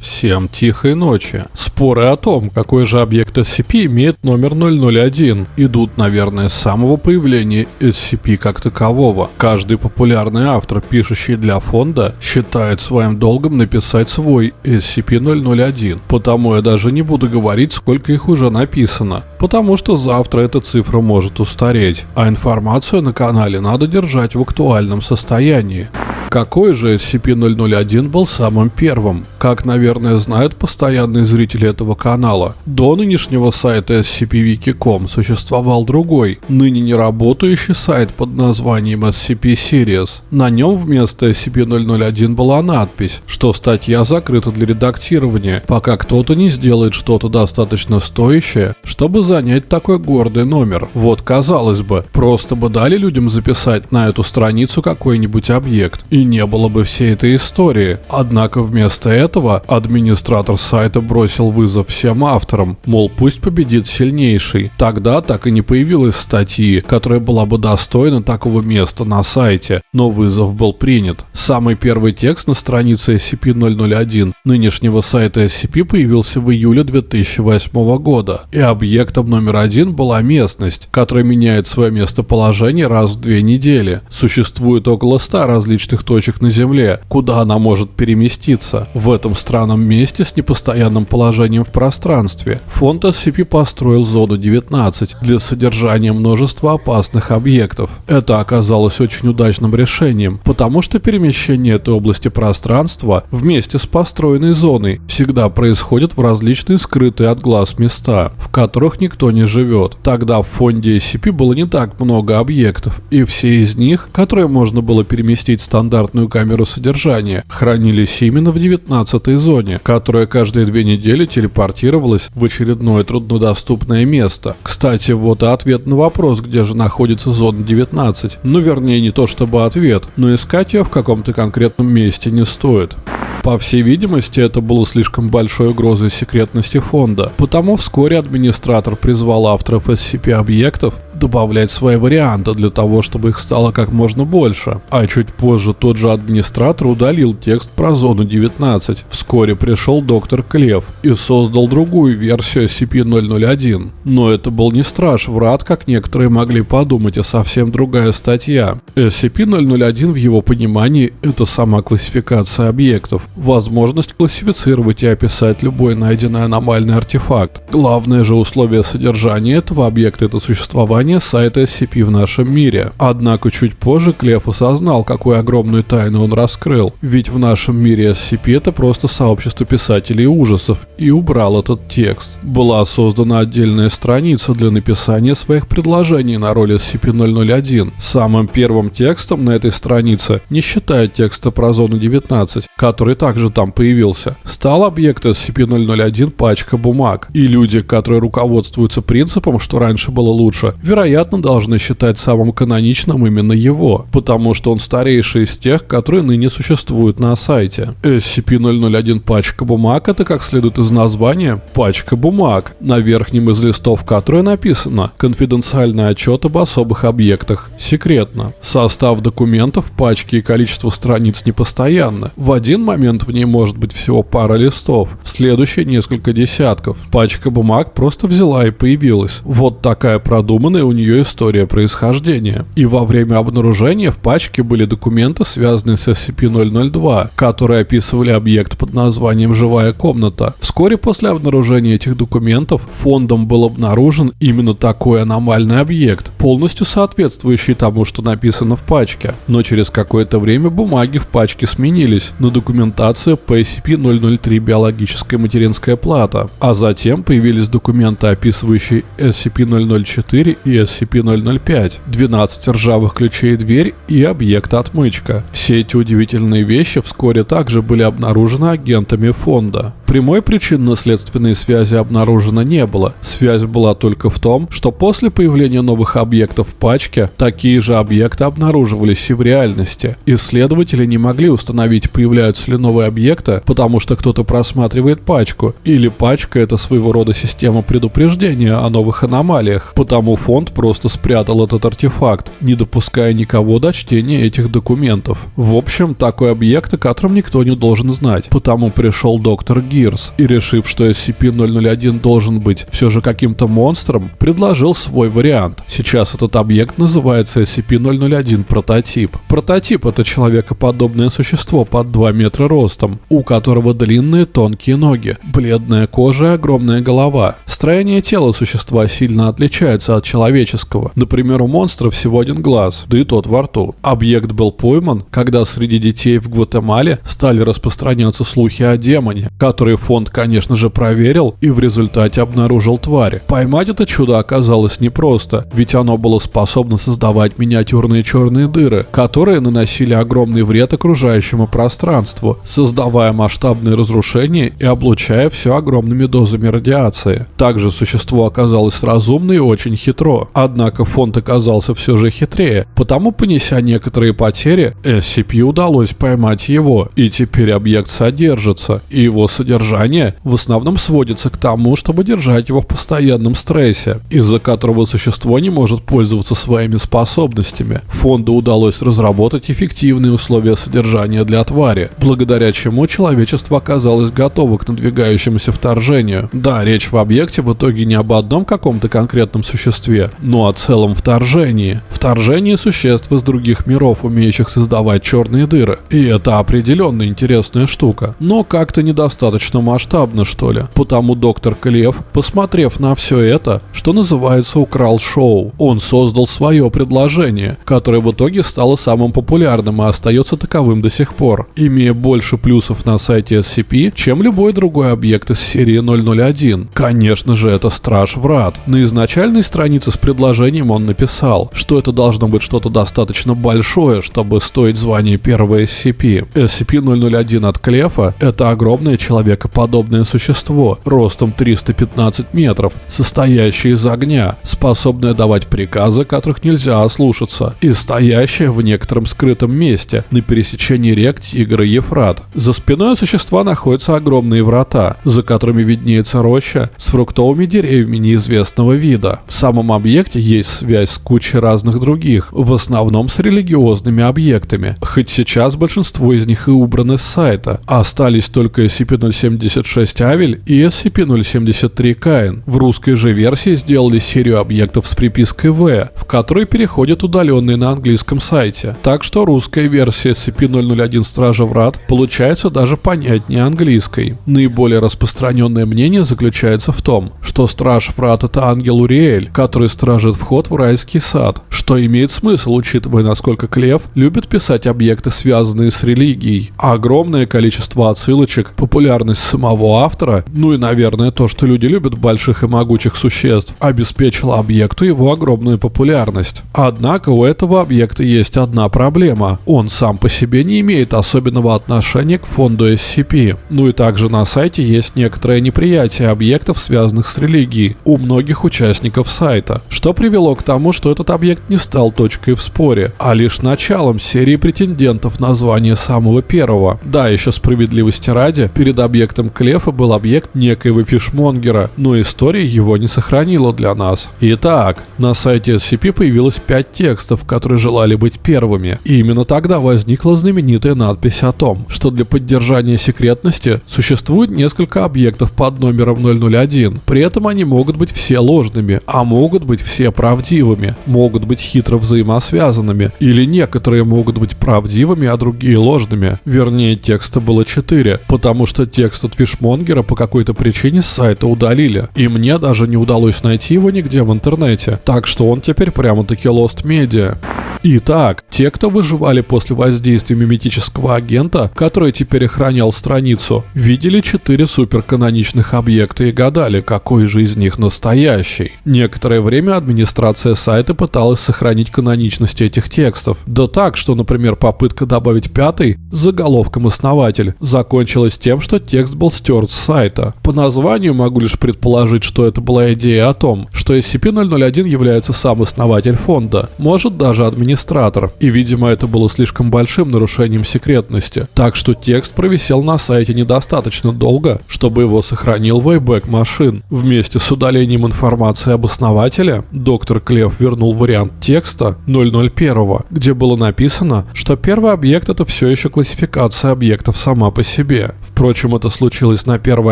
Всем тихой ночи. Споры о том, какой же объект SCP имеет номер 001, идут, наверное, с самого появления SCP как такового. Каждый популярный автор, пишущий для фонда, считает своим долгом написать свой SCP-001. Потому я даже не буду говорить, сколько их уже написано. Потому что завтра эта цифра может устареть, а информацию на канале надо держать в актуальном состоянии. Какой же SCP-001 был самым первым? Как, наверное, знают постоянные зрители этого канала, до нынешнего сайта SCP-Wiki.com существовал другой, ныне не работающий сайт под названием SCP-Series. На нем вместо SCP-001 была надпись, что статья закрыта для редактирования, пока кто-то не сделает что-то достаточно стоящее, чтобы занять такой гордый номер. Вот казалось бы, просто бы дали людям записать на эту страницу какой-нибудь объект, и не было бы всей этой истории. Однако вместо этого администратор сайта бросил вызов всем авторам, мол пусть победит сильнейший. Тогда так и не появилась статьи, которая была бы достойна такого места на сайте, но вызов был принят. Самый первый текст на странице SCP-001 нынешнего сайта SCP появился в июле 2008 года, и объектом номер один была местность, которая меняет свое местоположение раз в две недели. Существует около 100 различных точек на Земле, куда она может переместиться. В этом странном месте с непостоянным положением в пространстве фонд SCP построил зону 19 для содержания множества опасных объектов. Это оказалось очень удачным решением, потому что перемещение этой области пространства вместе с построенной зоной всегда происходит в различные скрытые от глаз места, в которых никто не живет. Тогда в фонде SCP было не так много объектов, и все из них, которые можно было переместить стандартно стандартную камеру содержания, хранились именно в 19 зоне, которая каждые две недели телепортировалась в очередное труднодоступное место. Кстати, вот и ответ на вопрос, где же находится зона 19. Ну, вернее, не то чтобы ответ, но искать ее в каком-то конкретном месте не стоит. По всей видимости, это было слишком большой угрозой секретности фонда, потому вскоре администратор призвал авторов SCP-объектов добавлять свои варианты для того, чтобы их стало как можно больше. А чуть позже тот же администратор удалил текст про зону 19. Вскоре пришел доктор Клев и создал другую версию SCP-001. Но это был не страж врат, как некоторые могли подумать, а совсем другая статья. SCP-001 в его понимании это сама классификация объектов, возможность классифицировать и описать любой найденный аномальный артефакт. Главное же условие содержания этого объекта это существование создания сайта SCP в нашем мире. Однако чуть позже Клев осознал, какую огромную тайну он раскрыл. Ведь в нашем мире SCP это просто сообщество писателей ужасов и убрал этот текст. Была создана отдельная страница для написания своих предложений на роль SCP-001. Самым первым текстом на этой странице, не считая текста про зону 19, который также там появился, стал объект SCP-001 пачка бумаг. И люди, которые руководствуются принципом, что раньше было лучше, вероятно, должны считать самым каноничным именно его, потому что он старейший из тех, которые ныне существуют на сайте. SCP-001 пачка бумаг это, как следует из названия, пачка бумаг, на верхнем из листов которой написано «Конфиденциальный отчет об особых объектах. Секретно». Состав документов, пачки и количество страниц непостоянны. В один момент в ней может быть всего пара листов, в следующий несколько десятков. Пачка бумаг просто взяла и появилась. Вот такая продуманная у нее история происхождения. И во время обнаружения в пачке были документы, связанные с SCP-002, которые описывали объект под названием «Живая комната». Вскоре после обнаружения этих документов фондом был обнаружен именно такой аномальный объект, полностью соответствующий тому, что написано в пачке. Но через какое-то время бумаги в пачке сменились на документацию по SCP-003 биологическая материнская плата, а затем появились документы, описывающие SCP-004 и SCP-005, 12 ржавых ключей дверь и объект отмычка. Все эти удивительные вещи вскоре также были обнаружены агентами фонда. Прямой причинно-следственной связи обнаружено не было. Связь была только в том, что после появления новых объектов в пачке, такие же объекты обнаруживались и в реальности. Исследователи не могли установить, появляются ли новые объекты, потому что кто-то просматривает пачку, или пачка это своего рода система предупреждения о новых аномалиях. Потому фонд фонд просто спрятал этот артефакт, не допуская никого до чтения этих документов. В общем, такой объект, о котором никто не должен знать. Потому пришел доктор Гирс и, решив, что SCP-001 должен быть все же каким-то монстром, предложил свой вариант. Сейчас этот объект называется SCP-001 прототип. Прототип — это человекоподобное существо под 2 метра ростом, у которого длинные тонкие ноги, бледная кожа и огромная голова. Строение тела существа сильно отличается от человеческого. Например, у монстра всего один глаз, да и тот во рту. Объект был пойман, когда среди детей в Гватемале стали распространяться слухи о демоне, который фонд, конечно же, проверил и в результате обнаружил тварь. Поймать это чудо оказалось непросто, ведь оно было способно создавать миниатюрные черные дыры, которые наносили огромный вред окружающему пространству, создавая масштабные разрушения и облучая все огромными дозами радиации. Также существо оказалось разумно и очень хитро, однако фонд оказался все же хитрее, потому понеся некоторые потери, SCP удалось поймать его, и теперь объект содержится, и его содержание в основном сводится к тому, чтобы держать его в постоянном стрессе, из-за которого существо не может пользоваться своими способностями. Фонду удалось разработать эффективные условия содержания для твари, благодаря чему человечество оказалось готово к надвигающемуся вторжению. Да, речь в объекте в итоге не об одном каком-то конкретном существе, но о целом вторжении. Вторжении существ из других миров, умеющих создавать черные дыры. И это определенно интересная штука, но как-то недостаточно масштабно, что ли. Потому доктор Клев, посмотрев на все это, что называется, украл шоу. Он создал свое предложение, которое в итоге стало самым популярным и остается таковым до сих пор, имея больше плюсов на сайте SCP, чем любой другой объект из серии 001. Конечно же, это Страж Врат. На изначальной странице с предложением он написал, что это должно быть что-то достаточно большое, чтобы стоить звание первого SCP. SCP-001 от Клефа — это огромное человекоподобное существо, ростом 315 метров, состоящее из огня, способное давать приказы, которых нельзя ослушаться, и стоящее в некотором скрытом месте на пересечении рек Тигр и Ефрат. За спиной существа находятся огромные врата, за которыми виднеется роща с фруктовыми деревьями неизвестного вида. В самом объекте есть связь с кучей разных других, в основном с религиозными объектами, хоть сейчас большинство из них и убраны с сайта. Остались только SCP-076 Авель и SCP-073 Каин. В русской же версии сделали серию объектов с припиской В, в которой переходят удаленные на английском сайте. Так что русская версия SCP-001 Стража Врат получается даже понятнее английской. Наиболее распространенное мнение заключается в том, что Страж Врат это ангел Уриэль, который стражит вход в райский сад, что имеет смысл, учитывая насколько Клев любит писать объекты, связанные с религией. Огромное количество отсылочек, популярность самого автора, ну и, наверное, то, что люди любят больших и могучих существ, обеспечило объекту его огромную популярность. Однако у этого объекта есть одна проблема. Он сам по себе не имеет особенного отношения к фонду SCP. Ну и также на сайте есть некоторое неприятие объектов, связанных с религией, у многих участников сайта, что привело к тому, что этот объект не стал точкой в споре, а лишь началом серии претендентов на звание самого первого. Да, еще справедливости ради, перед объектом Клефа был объект некоего фишмонгера, но история его не сохранила для нас. Итак, на сайте SCP появилось 5 текстов, которые желали быть первыми. И именно тогда возникла знаменитая надпись о том, что для поддержания секретности существует несколько объектов под номером 001. При этом они могут быть все ложными, а могут быть все правдивыми, могут быть хитро взаимосвязанными, или некоторые могут быть правдивыми, а другие ложными. Вернее, текста было 4, потому что текст от Фишмонгера по какой-то причине с сайта удалили. И мне даже не удалось найти его нигде в интернете. Так что он теперь прямо-таки Lost Media. Итак, те, кто выживали после воздействия миметического агента, который теперь охранял страницу, видели четыре суперканоничных объекта и гадали, какой же из них настоящий. Некоторое время администрация сайта пыталась сохранить каноничность этих текстов. Да так, что, например, попытка добавить пятый с заголовком «Основатель» закончилась тем, что текст был стерт с сайта. По названию могу лишь предположить, что это была идея о том, что SCP-001 является сам основатель фонда, может даже администрация администратор, и, видимо, это было слишком большим нарушением секретности, так что текст провисел на сайте недостаточно долго, чтобы его сохранил Wayback Machine. Вместе с удалением информации об основателе, доктор Клев вернул вариант текста 001, где было написано, что первый объект это все еще классификация объектов сама по себе. Впрочем, это случилось на 1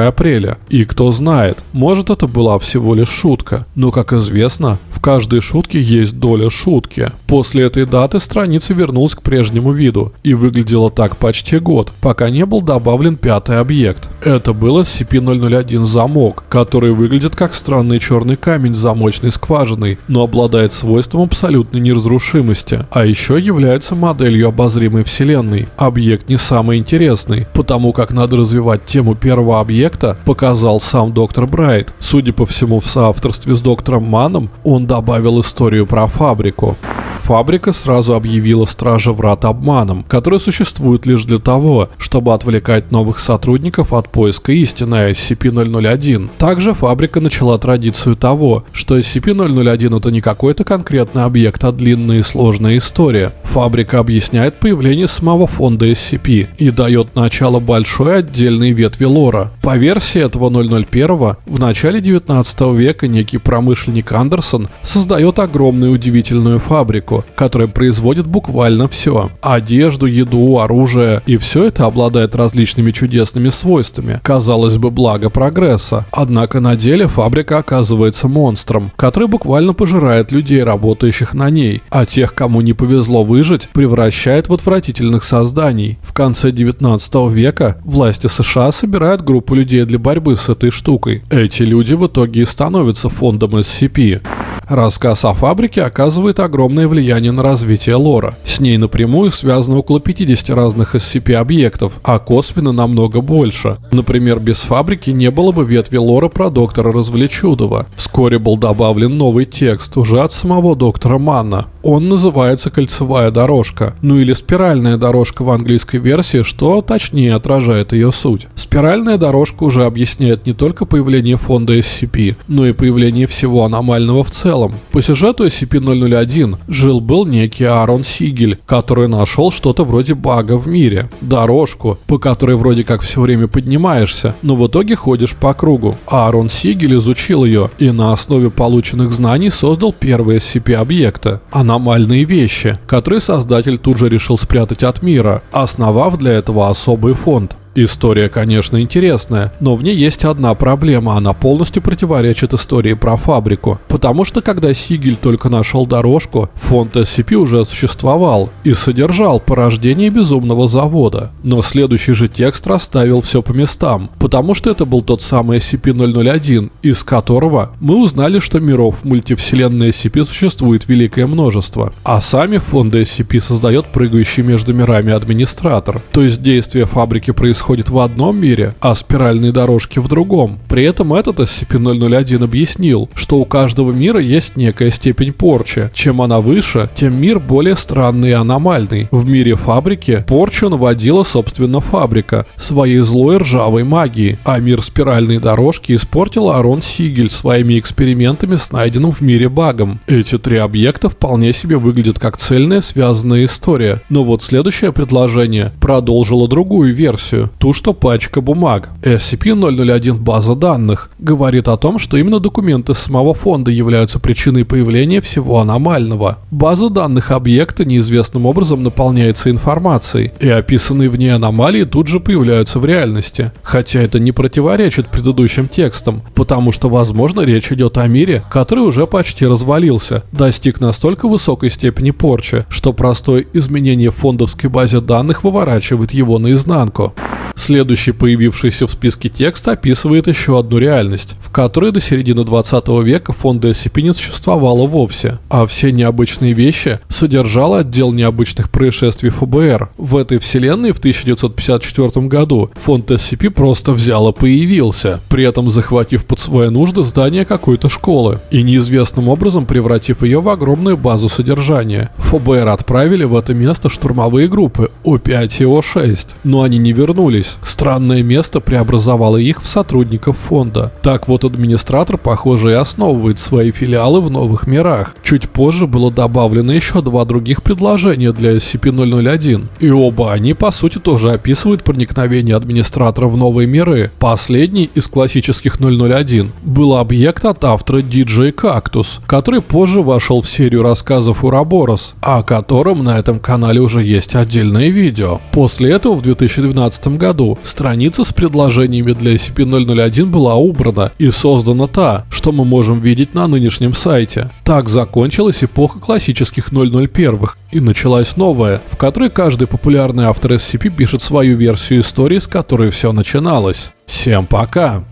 апреля, и кто знает, может это была всего лишь шутка, но, как известно, в каждой шутке есть доля шутки. После этой даты страница вернулась к прежнему виду и выглядела так почти год, пока не был добавлен пятый объект. Это был SCP-001 замок, который выглядит как странный черный камень с замочной скважиной, но обладает свойством абсолютной неразрушимости, а еще является моделью обозримой вселенной. Объект не самый интересный, потому как надо развивать тему первого объекта, показал сам доктор Брайт. Судя по всему, в соавторстве с доктором Маном он добавил историю про фабрику фабрика сразу объявила Стража Врат обманом, который существует лишь для того, чтобы отвлекать новых сотрудников от поиска истины SCP-001. Также фабрика начала традицию того, что SCP-001 это не какой-то конкретный объект, а длинная и сложная история. Фабрика объясняет появление самого фонда SCP и дает начало большой отдельной ветви лора. По версии этого 001 в начале 19 века некий промышленник Андерсон создает огромную удивительную фабрику, которая производит буквально все. Одежду, еду, оружие. И все это обладает различными чудесными свойствами. Казалось бы, благо прогресса. Однако на деле фабрика оказывается монстром, который буквально пожирает людей, работающих на ней, а тех, кому не повезло выжить, превращает в отвратительных созданий. В конце 19 века власти США собирают группу людей для борьбы с этой штукой. Эти люди в итоге и становятся фондом SCP. Рассказ о фабрике оказывает огромное влияние на развитие лора. С ней напрямую связано около 50 разных SCP-объектов, а косвенно намного больше. Например, без фабрики не было бы ветви лора про доктора Развлечудова. Вскоре был добавлен новый текст уже от самого доктора Манна. Он называется «Кольцевая дорожка», ну или «Спиральная дорожка» в английской версии, что точнее отражает ее суть. Спиральная дорожка уже объясняет не только появление фонда SCP, но и появление всего аномального в целом целом. По сюжету SCP-001 жил-был некий Аарон Сигель, который нашел что-то вроде бага в мире. Дорожку, по которой вроде как все время поднимаешься, но в итоге ходишь по кругу. Аарон Сигель изучил ее и на основе полученных знаний создал первые SCP-объекты – аномальные вещи, которые создатель тут же решил спрятать от мира, основав для этого особый фонд. История, конечно, интересная, но в ней есть одна проблема, она полностью противоречит истории про фабрику. Потому что когда Сигель только нашел дорожку, фонд SCP уже существовал и содержал порождение безумного завода. Но следующий же текст расставил все по местам, потому что это был тот самый SCP-001, из которого мы узнали, что миров мультивселенной SCP существует великое множество, а сами фонды SCP создает прыгающий между мирами администратор. То есть действие фабрики происходит происходит в одном мире, а спиральные дорожки в другом. При этом этот SCP-001 объяснил, что у каждого мира есть некая степень порчи. Чем она выше, тем мир более странный и аномальный. В мире фабрики порчу наводила собственно фабрика своей злой ржавой магией, а мир спиральной дорожки испортил Арон Сигель своими экспериментами с найденным в мире багом. Эти три объекта вполне себе выглядят как цельная связанная история. Но вот следующее предложение продолжило другую версию ту, что пачка бумаг. SCP-001 база данных говорит о том, что именно документы самого фонда являются причиной появления всего аномального. База данных объекта неизвестным образом наполняется информацией, и описанные в ней аномалии тут же появляются в реальности. Хотя это не противоречит предыдущим текстам, потому что, возможно, речь идет о мире, который уже почти развалился, достиг настолько высокой степени порчи, что простое изменение в фондовской базе данных выворачивает его наизнанку. Следующий появившийся в списке текст описывает еще одну реальность, в которой до середины 20 века фонда SCP не существовало вовсе, а все необычные вещи содержал отдел необычных происшествий ФБР. В этой вселенной в 1954 году фонд SCP просто взял и появился, при этом захватив под свои нужды здание какой-то школы и неизвестным образом превратив ее в огромную базу содержания. ФБР отправили в это место штурмовые группы О5 и О6, но они не вернулись появились, странное место преобразовало их в сотрудников фонда. Так вот, администратор, похоже, и основывает свои филиалы в новых мирах. Чуть позже было добавлено еще два других предложения для SCP-001, и оба они, по сути, тоже описывают проникновение администратора в новые миры. Последний из классических 001 был объект от автора DJ Cactus, который позже вошел в серию рассказов Ураборос, о котором на этом канале уже есть отдельное видео. После этого в 2012 году страница с предложениями для SCP-001 была убрана и создана та, что мы можем видеть на нынешнем сайте. Так закончилась эпоха классических 001 и началась новая, в которой каждый популярный автор SCP пишет свою версию истории, с которой все начиналось. Всем пока!